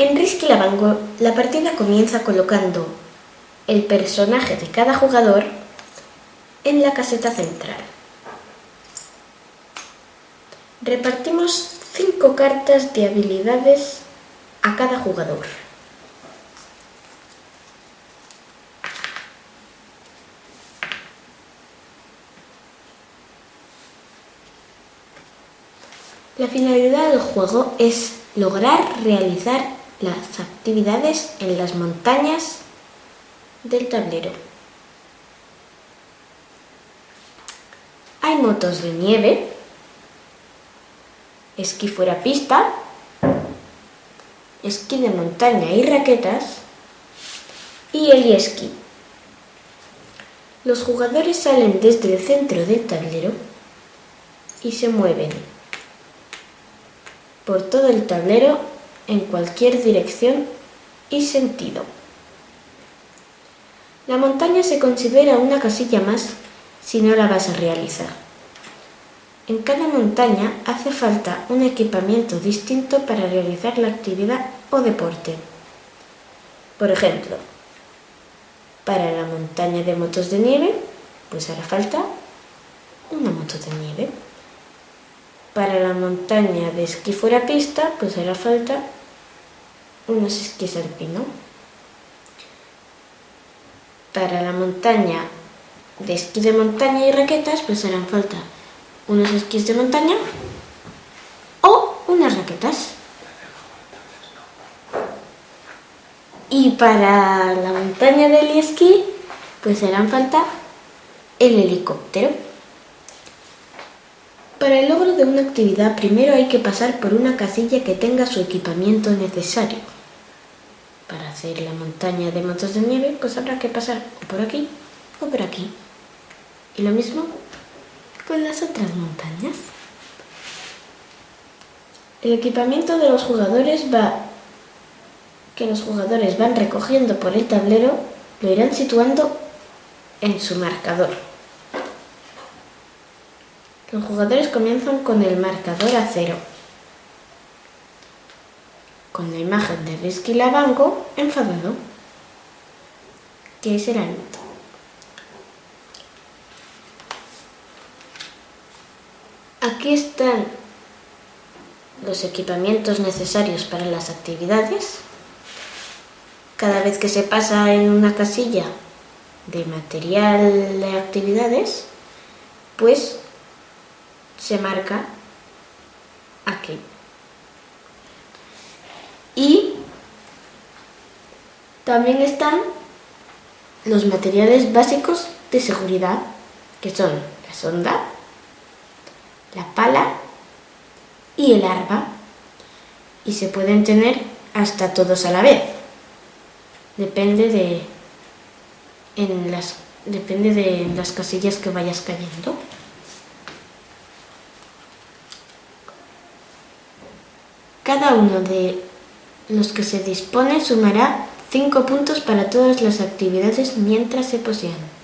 En Risky Lavango, la partida comienza colocando el personaje de cada jugador en la caseta central. Repartimos 5 cartas de habilidades a cada jugador. La finalidad del juego es lograr realizar las actividades en las montañas del tablero. Hay motos de nieve, esquí fuera pista, esquí de montaña y raquetas y el esquí. Los jugadores salen desde el centro del tablero y se mueven por todo el tablero en cualquier dirección y sentido. La montaña se considera una casilla más si no la vas a realizar. En cada montaña hace falta un equipamiento distinto para realizar la actividad o deporte. Por ejemplo, para la montaña de motos de nieve, pues hará falta una moto de nieve. Para la montaña de esquí fuera pista, pues hará falta unos esquís alpino. Para la montaña de esquí de montaña y raquetas, pues harán falta unos esquís de montaña o unas raquetas. Y para la montaña del esquí, pues harán falta el helicóptero. Para el logro de una actividad primero hay que pasar por una casilla que tenga su equipamiento necesario. Hacer la montaña de motos de nieve pues habrá que pasar por aquí o por aquí. Y lo mismo con las otras montañas. El equipamiento de los jugadores va que los jugadores van recogiendo por el tablero lo irán situando en su marcador. Los jugadores comienzan con el marcador a cero, con la imagen de Risky Lavango enfadado, que es el. Aquí están los equipamientos necesarios para las actividades. Cada vez que se pasa en una casilla de material de actividades, pues se marca aquí. Y también están los materiales básicos de seguridad, que son la sonda, la pala y el arma. Y se pueden tener hasta todos a la vez. Depende de, en las, depende de las casillas que vayas cayendo. Cada uno de los que se dispone sumará 5 puntos para todas las actividades mientras se posean.